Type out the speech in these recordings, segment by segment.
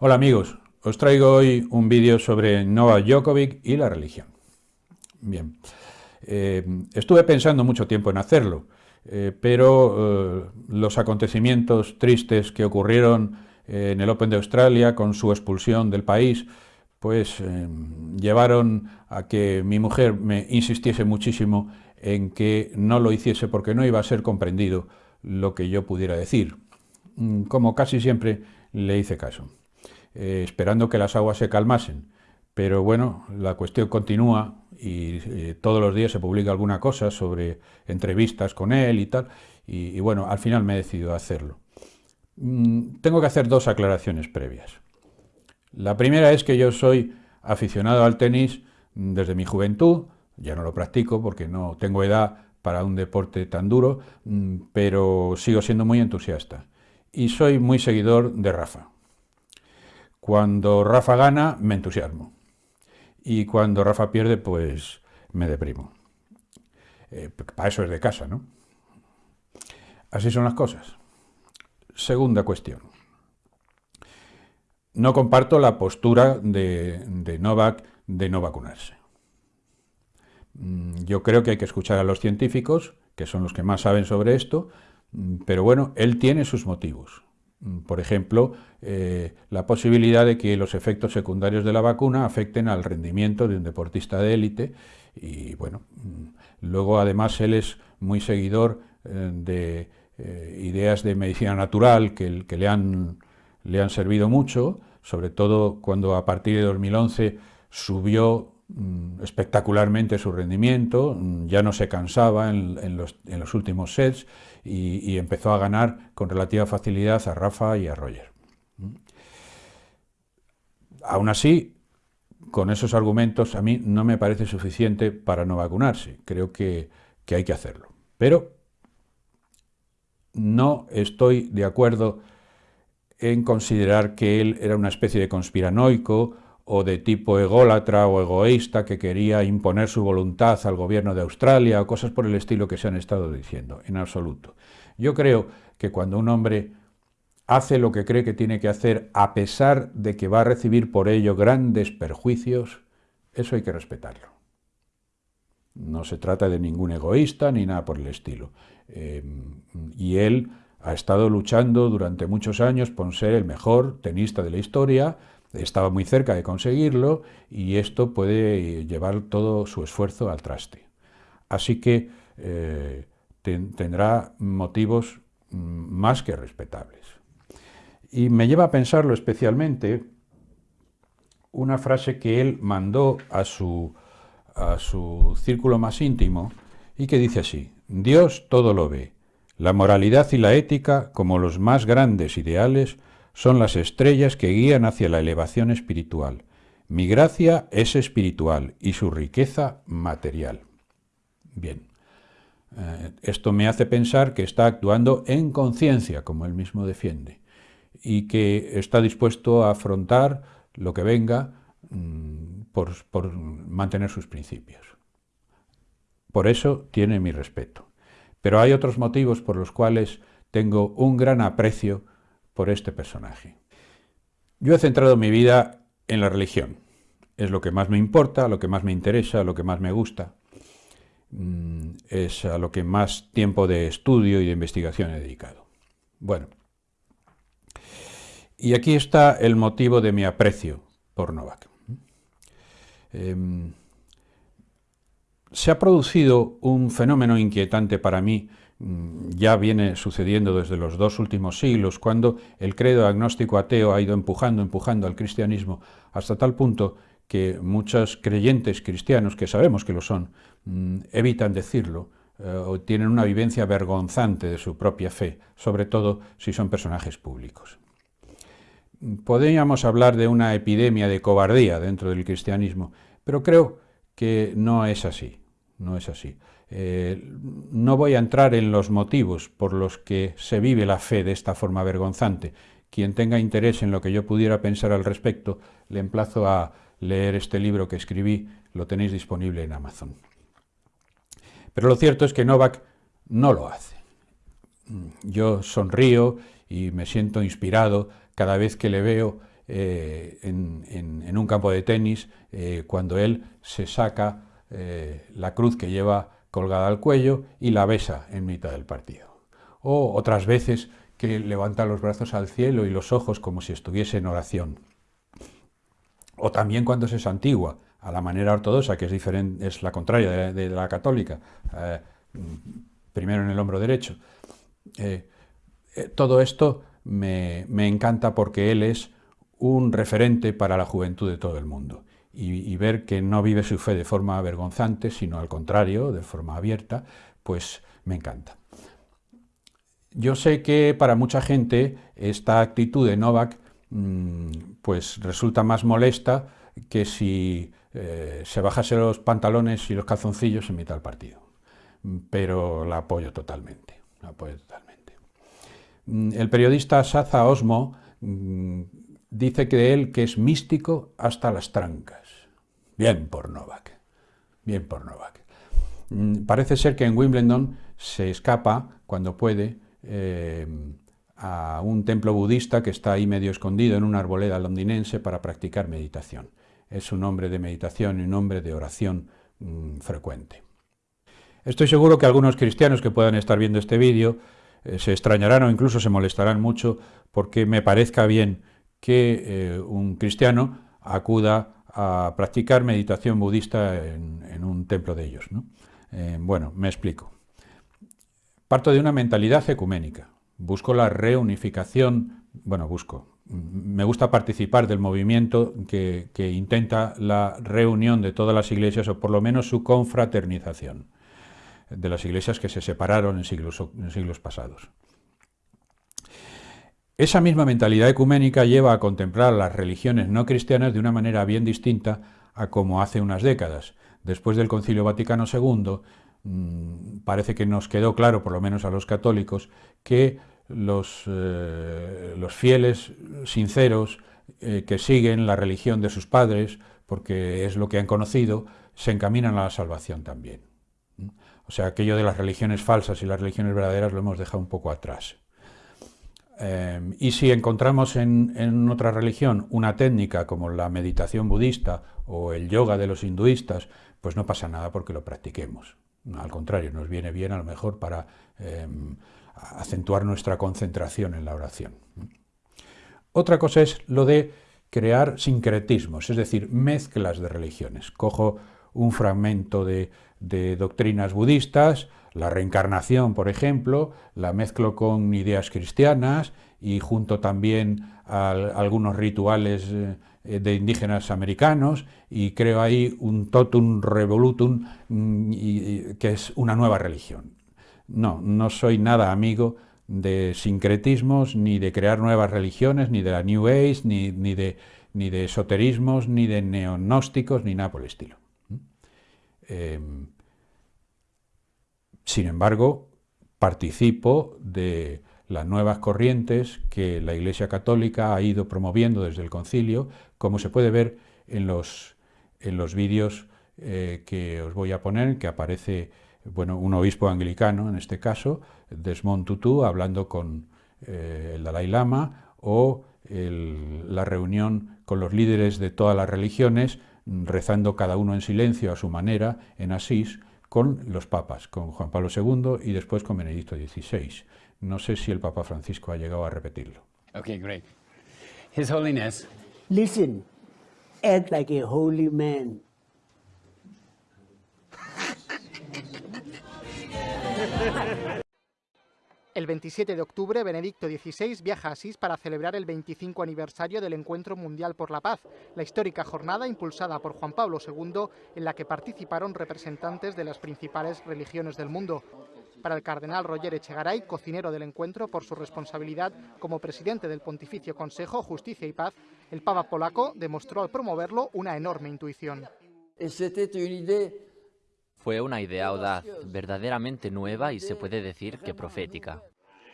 Hola amigos, os traigo hoy un vídeo sobre Novak Djokovic y la religión. Bien, eh, estuve pensando mucho tiempo en hacerlo, eh, pero eh, los acontecimientos tristes que ocurrieron en el Open de Australia con su expulsión del país, pues llevaron a que mi mujer me insistiese muchísimo en que no lo hiciese porque no iba a ser comprendido lo que yo pudiera decir. Mm, como casi siempre le hice caso. Eh, esperando que las aguas se calmasen. Pero bueno, la cuestión continúa y eh, todos los días se publica alguna cosa sobre entrevistas con él y tal, y, bueno, al final me he decidido a hacerlo. Mm, tengo que hacer dos aclaraciones previas. La primera es que yo soy aficionado al tenis desde mi juventud, ya no lo practico porque no tengo edad para un deporte tan duro, mm, pero sigo siendo muy entusiasta. Y soy muy seguidor de Rafa. Cuando Rafa gana, me entusiasmo. Y cuando Rafa pierde, pues me deprimo. Eh, para eso es de casa, ¿no? Así son las cosas. Segunda cuestión. No comparto la postura de, Novak de no vacunarse. Mm, yo creo que hay que escuchar a los científicos, que son los que más saben sobre esto, mm, pero bueno, él tiene sus motivos. Mm, por ejemplo, eh, la posibilidad de que los efectos secundarios de la vacuna afecten al rendimiento de un deportista de élite y bueno, mm, luego además él es muy seguidor eh, de eh, ideas de medicina natural que, que le, han, le han servido mucho, sobre todo cuando a partir de 2011 subió espectacularmente su rendimiento, ya no se cansaba en, los, últimos sets y, empezó a ganar con relativa facilidad a Rafa y a Roger. Aún así, con esos argumentos a mí no me parece suficiente para no vacunarse. Creo que hay que hacerlo. Pero no estoy de acuerdo en considerar que él era una especie de conspiranoico o de tipo ególatra o egoísta que quería imponer su voluntad al gobierno de Australia o cosas por el estilo que se han estado diciendo, en absoluto. Yo creo que cuando un hombre hace lo que cree que tiene que hacer a pesar de que va a recibir por ello grandes perjuicios, eso hay que respetarlo. No se trata de ningún egoísta ni nada por el estilo. Eh, y él ha estado luchando durante muchos años por ser el mejor tenista de la historia, estaba muy cerca de conseguirlo y esto puede llevar todo su esfuerzo al traste. Así que eh, tendrá motivos mm, más que respetables. Y me lleva a pensarlo especialmente una frase que él mandó a su, a su círculo más íntimo y que dice así, Dios todo lo ve, la moralidad y la ética, como los más grandes ideales, son las estrellas que guían hacia la elevación espiritual. Mi gracia es espiritual y su riqueza material. Bien, eh, esto me hace pensar que está actuando en conciencia, como él mismo defiende, y que está dispuesto a afrontar lo que venga mm, por, por mantener sus principios. Por eso tiene mi respeto. Pero hay otros motivos por los cuales tengo un gran aprecio por este personaje. Yo he centrado mi vida en la religión. Es lo que más me importa, lo que más me interesa, lo que más me gusta. Mm, es a lo que más tiempo de estudio y de investigación he dedicado. Bueno, y aquí está el motivo de mi aprecio por Novak. Em, se ha producido un fenómeno inquietante para mí ya viene sucediendo desde los dos últimos siglos, cuando el credo agnóstico ateo ha ido empujando, empujando al cristianismo, hasta tal punto que muchos creyentes cristianos, que sabemos que lo son, mm, evitan decirlo, eh, o tienen una vivencia vergonzante de su propia fe, sobre todo si son personajes públicos. Podríamos hablar de una epidemia de cobardía dentro del cristianismo, pero creo que no es así, no es así. Eh, no voy a entrar en los motivos por los que se vive la fe de esta forma vergonzante. Quien tenga interés en lo que yo pudiera pensar al respecto, le emplazo a leer este libro que escribí, lo tenéis disponible en Amazon. Pero lo cierto es que Novak no lo hace. Yo sonrío y me siento inspirado cada vez que le veo eh, en, un campo de tenis eh, cuando él se saca la cruz que lleva colgada al cuello y la besa en mitad del partido. O otras veces que levanta los brazos al cielo y los ojos como si estuviese en oración. O también cuando se santigua, a la manera ortodoxa, que es, diferente, es la contraria de, la católica, eh, primero en el hombro derecho. Eh, eh, todo esto me, encanta porque él es un referente para la juventud de todo el mundo. Y, ver que no vive su fe de forma vergonzante, sino al contrario, de forma abierta, pues me encanta. Yo sé que para mucha gente esta actitud de Novak mm, pues resulta más molesta que si eh, se bajase los pantalones y los calzoncillos en mitad del partido. Pero la apoyo totalmente, la apoyo totalmente. Mm, el periodista Saza Osmo mm, dice que él que es místico hasta las trancas. Bien por Novak, bien por Novak. Mm, parece ser que en Wimbledon se escapa, cuando puede, eh, a un templo budista que está ahí medio escondido en una arboleda londinense para practicar meditación es un hombre de meditación y un hombre de oración mm, frecuente. Estoy seguro que algunos cristianos que puedan estar viendo este vídeo eh, se extrañarán o incluso se molestarán mucho porque me parezca bien que eh, un cristiano acuda a practicar meditación budista en, un templo de ellos. Eh, bueno, me explico. Parto de una mentalidad ecuménica. Busco la reunificación, bueno, busco, me gusta participar del movimiento que, intenta la reunión de todas las iglesias, o por lo menos su confraternización, de las iglesias que se separaron en siglos, en siglos pasados. Esa misma mentalidad ecuménica lleva a contemplar las religiones no cristianas de una manera bien distinta a como hace unas décadas. Después del Concilio Vaticano II, mm, parece que nos quedó claro, por lo menos a los católicos, que los, eh, fieles sinceros eh, que siguen la religión de sus padres, porque es lo que han conocido, se encaminan a la salvación también. O sea, aquello de las religiones falsas y las religiones verdaderas lo hemos dejado un poco atrás. Em, y si encontramos en, otra religión una técnica como la meditación budista o el yoga de los hinduistas, pues no pasa nada porque lo practiquemos. Al contrario, nos viene bien a lo mejor para em, acentuar nuestra concentración en la oración. Otra cosa es lo de crear sincretismos, es decir, mezclas de religiones. Cojo un fragmento de, doctrinas budistas, la reencarnación, por ejemplo, la mezclo con ideas cristianas y junto también a, algunos rituales eh, de indígenas americanos y creo ahí un totum revolutum mm, que es una nueva religión. No, no soy nada amigo de sincretismos, ni de crear nuevas religiones, ni de la New Age, ni, de, ni de esoterismos, ni de neonósticos, ni nada por el estilo. Em, sin embargo, participo de las nuevas corrientes que la Iglesia Católica ha ido promoviendo desde el concilio, como se puede ver en los, en los vídeos eh, que os voy a poner, que aparece bueno, un obispo anglicano en este caso, Desmond Tutu, hablando con eh, el Dalai Lama, o la reunión con los líderes de todas las religiones, rezando cada uno en silencio a su manera en Asís, con los papas, con Juan Pablo II y después con Benedicto XVI. No sé si el Papa Francisco ha llegado a repetirlo. Okay, great. His Holiness. Listen, act like a holy man. El 27 de octubre, Benedicto XVI viaja a Asís para celebrar el 25 aniversario del Encuentro Mundial por la Paz, la histórica jornada impulsada por Juan Pablo II, en la que participaron representantes de las principales religiones del mundo. Para el cardenal Roger Echegaray, cocinero del encuentro por su responsabilidad como presidente del Pontificio Consejo Justicia y Paz, el Papa polaco demostró al promoverlo una enorme intuición. Fue una idea audaz, verdaderamente nueva y se puede decir que profética.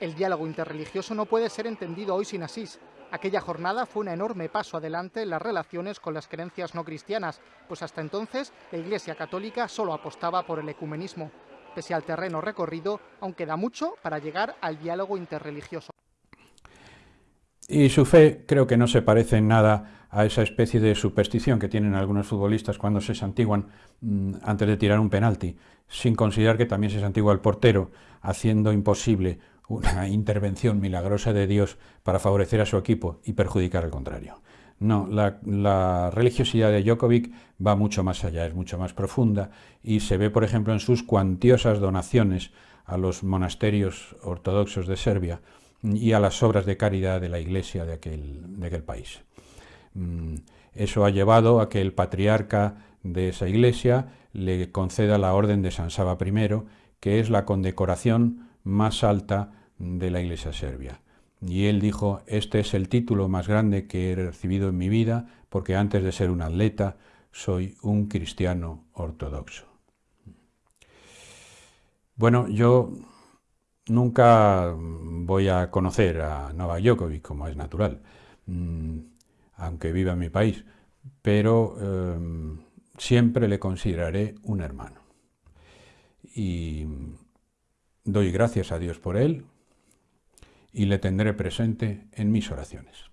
El diálogo interreligioso no puede ser entendido hoy sin Asís. Aquella jornada fue un enorme paso adelante en las relaciones con las creencias no cristianas, pues hasta entonces la Iglesia Católica solo apostaba por el ecumenismo. Pese al terreno recorrido, aún queda mucho para llegar al diálogo interreligioso. Y su fe creo que no se parece en nada a esa especie de superstición que tienen algunos futbolistas cuando se santiguan mm, antes de tirar un penalti, sin considerar que también se santigua el portero, haciendo imposible una intervención milagrosa de Dios para favorecer a su equipo y perjudicar al contrario. No, la, religiosidad de Djokovic va mucho más allá, es mucho más profunda y se ve, por ejemplo, en sus cuantiosas donaciones a los monasterios ortodoxos de Serbia y a las obras de caridad de la iglesia de aquel, de aquel país. Mm, eso ha llevado a que el patriarca de esa iglesia le conceda la orden de San Saba I, que es la condecoración más alta de la iglesia serbia. Y él dijo, este es el título más grande que he recibido en mi vida, porque antes de ser un atleta, soy un cristiano ortodoxo. Bueno, yo nunca voy a conocer a Novak Djokovic, como es natural, mm, aunque viva en mi país, pero em, siempre le consideraré un hermano. Y doy gracias a Dios por él, y le tendré presente en mis oraciones.